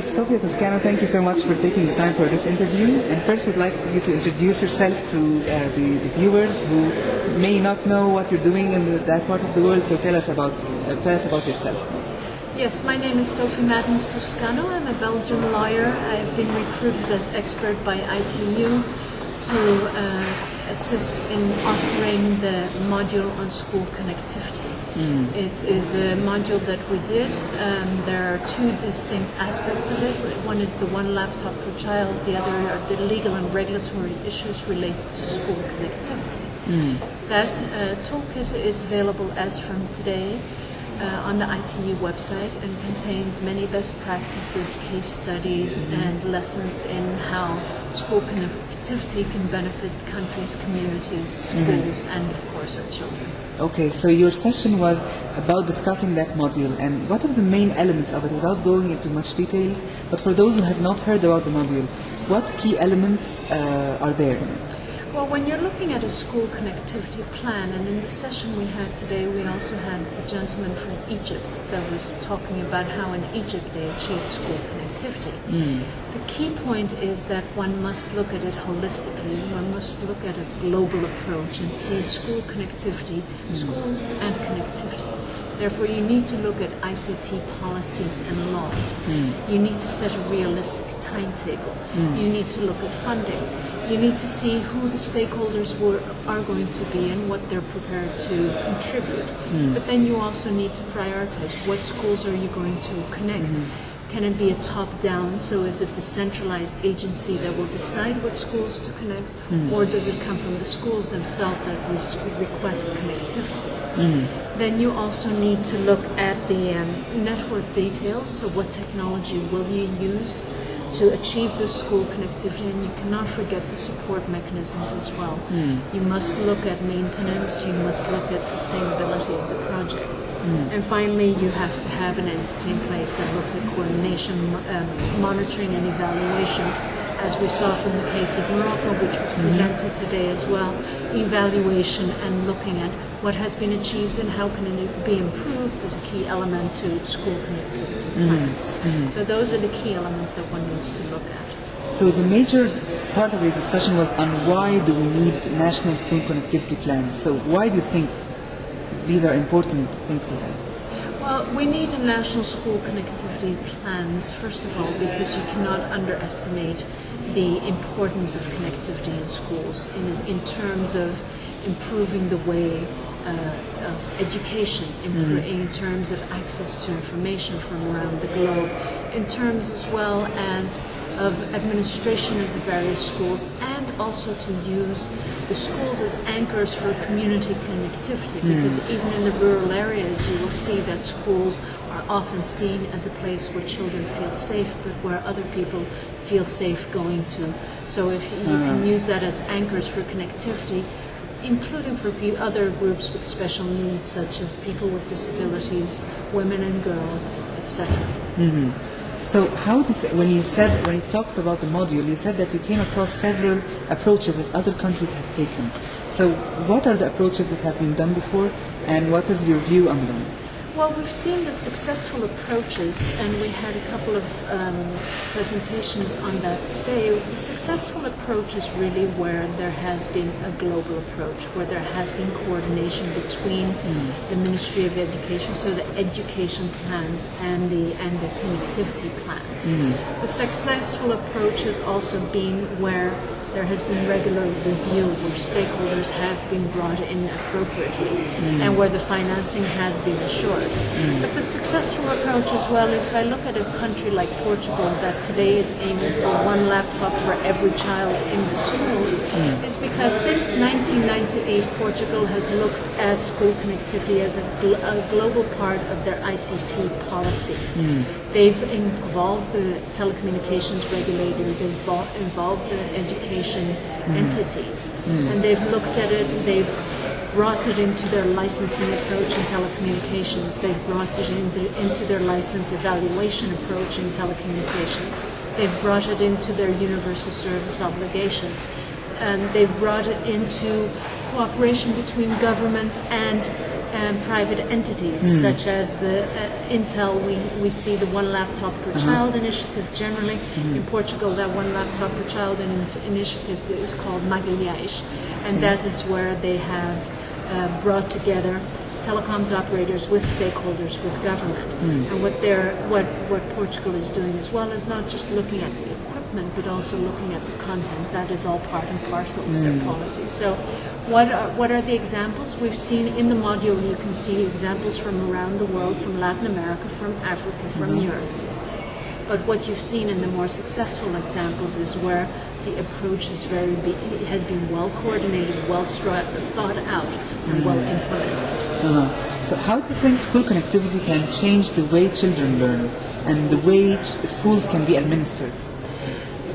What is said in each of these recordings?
Ms. Sofia Toscano, thank you so much for taking the time for this interview. And first, we'd like you to introduce yourself to uh, the, the, viewers who may not know what you're doing in the, that part of the world. So tell us about uh, tell us about yourself. Yes, my name is Sophie Madens Toscano. I'm a Belgian lawyer. I've been recruited as expert by ITU to uh, assist in authoring the module on school connectivity. Mm. It is a module that we did. Um, there are two distinct aspects of it. One is the one laptop per child, the other are the legal and regulatory issues related to school connectivity. Mm. That uh, toolkit is available as from today uh, on the ITU website and contains many best practices, case studies, mm-hmm. and lessons in how school connectivity can benefit countries, communities, mm-hmm. schools, and of course our children. Okay, so your session was about discussing that module and what are the main elements of it without going into much details, but for those who have not heard about the module, what key elements uh, are there in it? Well, when you're looking at a school connectivity plan, and in the session we had today, we also had the gentleman from Egypt that was talking about how in Egypt they achieved school connectivity. Mm. The key point is that one must look at it holistically. One must look at a global approach and see school connectivity, mm. schools and connectivity. Therefore, you need to look at ICT policies and laws. Mm. You need to set a realistic timetable. Mm. You need to look at funding you need to see who the stakeholders were, are going to be and what they're prepared to contribute. Mm. But then you also need to prioritize what schools are you going to connect. Mm. Can it be a top-down? So is it the centralized agency that will decide what schools to connect, mm. or does it come from the schools themselves that request connectivity? Mm. Then you also need to look at the um, network details. So what technology will you use? To achieve the school connectivity and you cannot forget the support mechanisms as well. Mm. You must look at maintenance, you must look at sustainability of the project. Mm. And finally, you have to have an entity in place that looks at coordination, um, monitoring and evaluation as we saw from the case of Morocco, which was mm-hmm. presented today as well, evaluation and looking at what has been achieved and how can it be improved is a key element to school connectivity mm-hmm. plans. Mm-hmm. So those are the key elements that one needs to look at. So the major part of your discussion was on why do we need national school connectivity plans. So why do you think these are important things to have? Well, we need a national school connectivity plans, first of all, because you cannot underestimate the importance of connectivity in schools in, in terms of improving the way uh, of education, mm-hmm. in terms of access to information from around the globe, in terms as well as of administration of the various schools and also to use the schools as anchors for community connectivity mm. because even in the rural areas you will see that schools are often seen as a place where children feel safe but where other people feel safe going to. So if you can use that as anchors for connectivity, including for other groups with special needs such as people with disabilities, women and girls, etc. Mm-hmm. So how th- when you said when you talked about the module, you said that you came across several approaches that other countries have taken. So what are the approaches that have been done before, and what is your view on them? Well, we've seen the successful approaches, and we had a couple of um, presentations on that today. The successful approach is really where there has been a global approach, where there has been coordination between mm. the Ministry of Education, so the education plans and the and the connectivity plans. Mm. The successful approach has also been where there has been regular review where stakeholders have been brought in appropriately mm. and where the financing has been assured. Mm. But the successful approach as well, if I look at a country like Portugal that today is aiming for one laptop for every child in the schools, mm. is because since 1998 Portugal has looked at school connectivity as a, gl a global part of their ICT policy. They've involved the telecommunications regulator, they've involved the education mm. entities, mm. and they've looked at it, they've brought it into their licensing approach in telecommunications, they've brought it in the, into their license evaluation approach in telecommunications, they've brought it into their universal service obligations, and they've brought it into cooperation between government and um, private entities such as the uh, Intel. We, we see the one laptop per child initiative generally. In Portugal, that one laptop per child in- initiative is called Magalhães, and that is where they have uh, brought together telecoms operators with stakeholders with government. And what they're what what Portugal is doing as well is not just looking at the equipment, but also looking at the content. That is all part and parcel of their policy. So, what are what are the examples we've seen in the module? You can see examples from around the world, from Latin America, from Africa, from Europe. But what you've seen in the more successful examples is where the approach is very be, has been well coordinated, well thought out, and well implemented. Uh-huh. So how do you think school connectivity can change the way children learn and the way schools can be administered?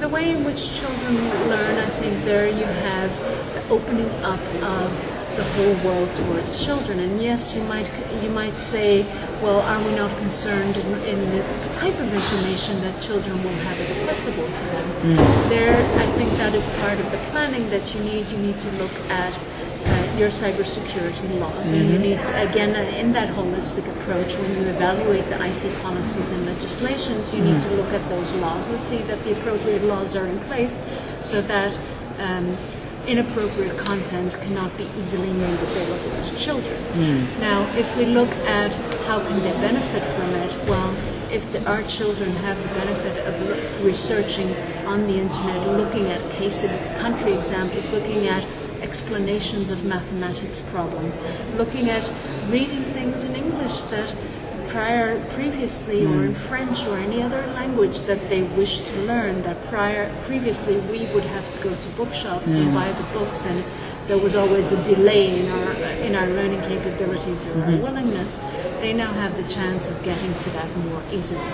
The way in which children learn, I think there you have opening up of the whole world towards children. And yes, you might you might say, well, are we not concerned in, in the type of information that children will have accessible to them? There, I think that is part of the planning that you need. You need to look at uh, your cybersecurity laws, and you need to, again uh, in that holistic approach when you evaluate the IC policies and legislations, you need to look at those laws and see that the appropriate laws are in place, so that. Um, inappropriate content cannot be easily made available to children. Hmm. Now, if we look at how can they benefit from it, well, if the, our children have the benefit of re- researching on the internet, looking at case country examples, looking at explanations of mathematics problems, looking at reading things in English that prior previously or in hmm. French or any other language that they wish to learn that prior previously we would have to go to bookshops and hmm. buy the books and there was always a delay in our in our learning capabilities or our hmm. willingness they now have the chance of getting to that more easily.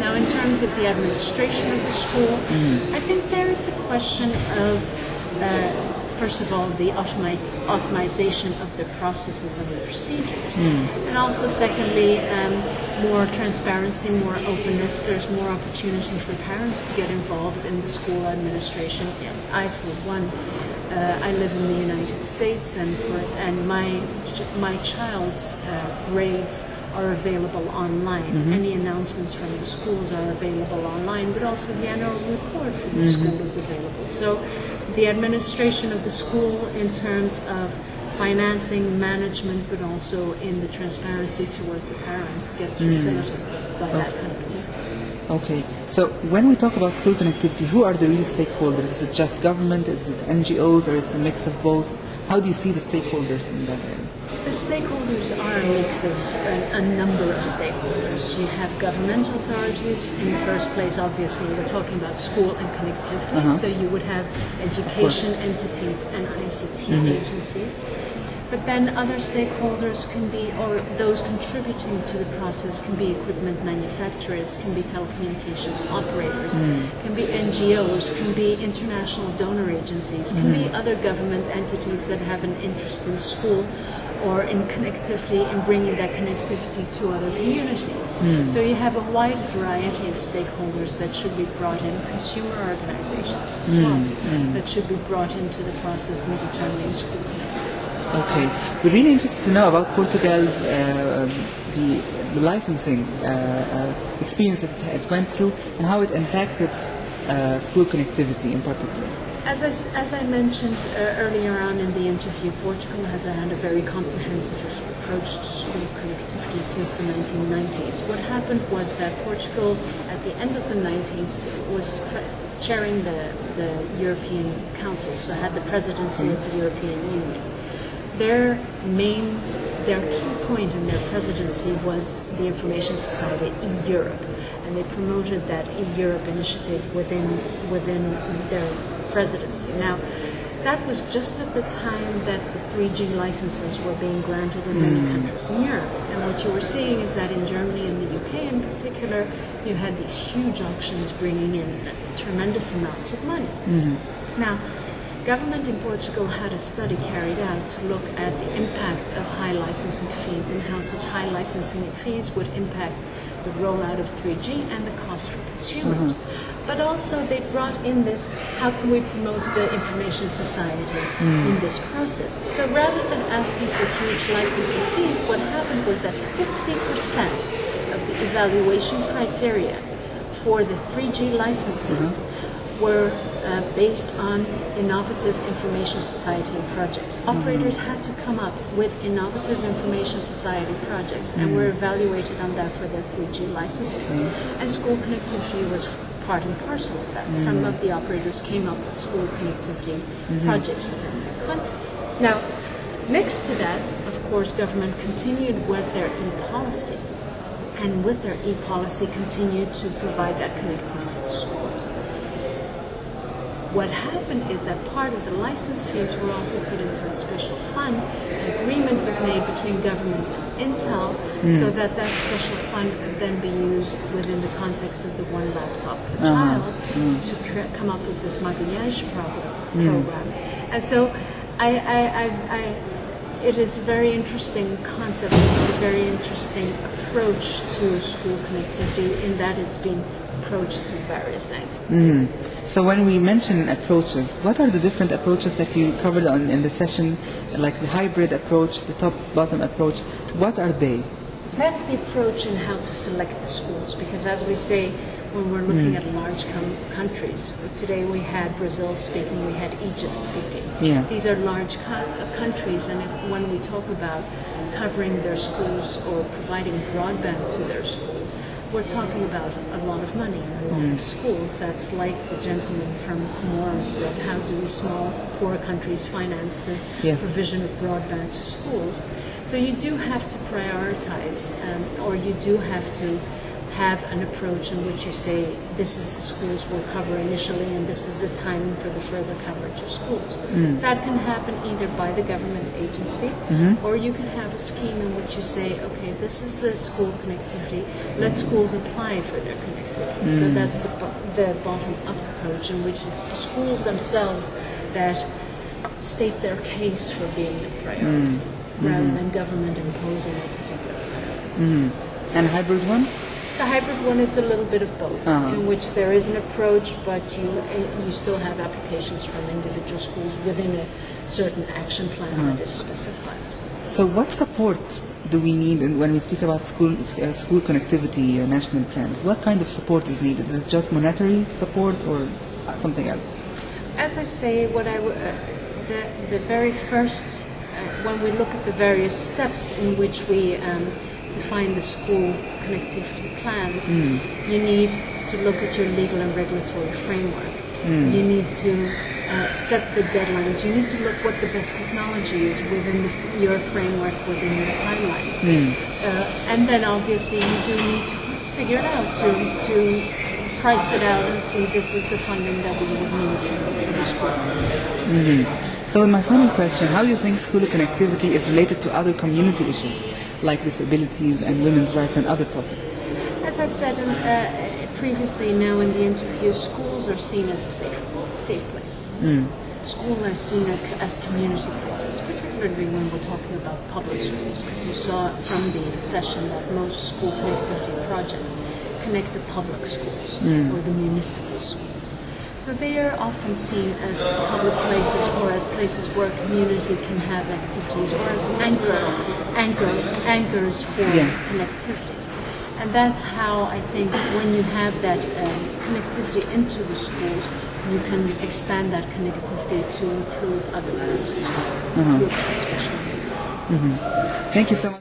Now in terms of the administration of the school I think there it's a question of uh, first of all, the automation of the processes and the procedures. And also, secondly, um, more transparency, more openness. There's more opportunity for parents to get involved in the school administration. I, for one, uh, I live in the United States, and for and my my child's uh, grades are available online. Mm-hmm. Any announcements from the schools are available online, but also the annual report from the mm-hmm. school is available. So the administration of the school in terms of financing, management, but also in the transparency towards the parents gets mm. facilitated by that connectivity. Okay, so when we talk about school connectivity, who are the real stakeholders? Is it just government? Is it NGOs? Or is it a mix of both? How do you see the stakeholders in that area? The stakeholders a mix of a, a number of stakeholders. You have government authorities. In the first place, obviously, we're talking about school and connectivity. Uh-huh. So you would have education entities and ICT mm-hmm. agencies. But then other stakeholders can be, or those contributing to the process can be equipment manufacturers, can be telecommunications operators, mm. can be NGOs, can be international donor agencies, can be mm-hmm. other government entities that have an interest in school or in connectivity and bringing that connectivity to other communities. So you have a wide variety of stakeholders that should be brought in, consumer organizations as well, that should be brought into the process in determining school connectivity. Okay, we're really interested to know about Portugal's uh, the, the licensing uh, uh, experience that it went through and how it impacted uh, school connectivity in particular. As I, as I mentioned uh, earlier on in the interview, Portugal has had a very comprehensive approach to school connectivity since the 1990s. What happened was that Portugal, at the end of the 90s, was chairing the, the European Council, so had the presidency of the European Union. Their main, their key point in their presidency was the Information Society e-Europe, and they promoted that e-Europe initiative within within their presidency. Now, that was just at the time that the 3G licenses were being granted in many hmm. countries in Europe. And what you were seeing is that in Germany and the UK in particular, you had these huge auctions bringing in tremendous amounts of money. Hmm. Now, government in Portugal had a study carried out to look at the impact of high licensing fees and how such high licensing fees would impact the rollout of 3G and the cost for consumers. Mm-hmm. But also they brought in this, how can we promote the information society mm. in this process? So rather than asking for huge licensing fees, what happened was that 50% of the evaluation criteria for the 3G licenses mm-hmm. Were uh, based on innovative information society projects. Mm-hmm. Operators had to come up with innovative information society projects and were mm-hmm. evaluated on that for their 3G licensing. Mm-hmm. And school connectivity was part and parcel of that. Some of the operators came up with school connectivity projects within their context. Now, next to that, of course, government continued with their e-policy and with their e-policy continued to provide that connectivity to schools. What happened is that part of the license fees were also put into a special fund. An agreement was made between government and Intel hmm. so that that special fund could then be used within the context of the one laptop per uh-huh. child hmm. to cre- come up with this Magalhães program. Hmm. program. And so I, I, I, I it is a very interesting concept. It's a very interesting approach to school connectivity in that it's being approached through various angles. So when we mention approaches, what are the different approaches that you covered on, in the session, like the hybrid approach, the top-bottom approach? What are they? That's the approach in how to select the schools, because as we say, when we're looking at large countries, today we had Brazil speaking, we had Egypt speaking. Yeah. These are large co- uh, countries, and if, when we talk about covering their schools or providing broadband to their schools, we're talking about a lot of money and a lot of schools. That's like the gentleman from Comoros said, how do we small, poor countries finance the Yes. provision of broadband to schools? So you do have to prioritize, um, or you do have to have an approach in which you say, this is the schools we'll cover initially, and this is the timing for the further coverage of schools. Mm. That can happen either by the government agency, mm-hmm. or you can have a scheme in which you say, okay, this is the school connectivity, let schools apply for their connectivity. So mm. that's the, the bottom-up approach in which it's the schools themselves that state their case for being a priority, mm. rather mm-hmm. than government imposing a particular priority. Mm-hmm. And hybrid one? The hybrid one is a little bit of both, Uh-huh. in which there is an approach, but you you still have applications from individual schools within a certain action plan that is specified. So what support do we need when we speak about school uh, school connectivity uh, national plans? What kind of support is needed? Is it just monetary support or uh, something else? As I say, what I w- uh, the the very first uh, when we look at the various steps in which we um, define the school connectivity plans, you need to look at your legal and regulatory framework. You need to uh, set the deadlines. You need to look what the best technology is within the, f- your framework, within your timelines. Uh, and then obviously you do need to figure it out to, to price it out and see this is the funding that we would need for, for the school. So, in my final question, how do you think school connectivity is related to other community issues like disabilities and women's rights and other topics? As I said in, uh, previously, now in the interview, schools are seen as a safe, safe place. Hmm. Schools are seen as community places, particularly when we're talking about public schools, because you saw from the session that most school connectivity projects connect the public schools hmm. or the municipal schools. So they are often seen as public places or as places where community can have activities or as anchor, anchor, anchors for Yeah. connectivity. And that's how I think when you have that um, connectivity into the schools, you can expand that connectivity to include other groups as well, groups with special needs. Thank you so much.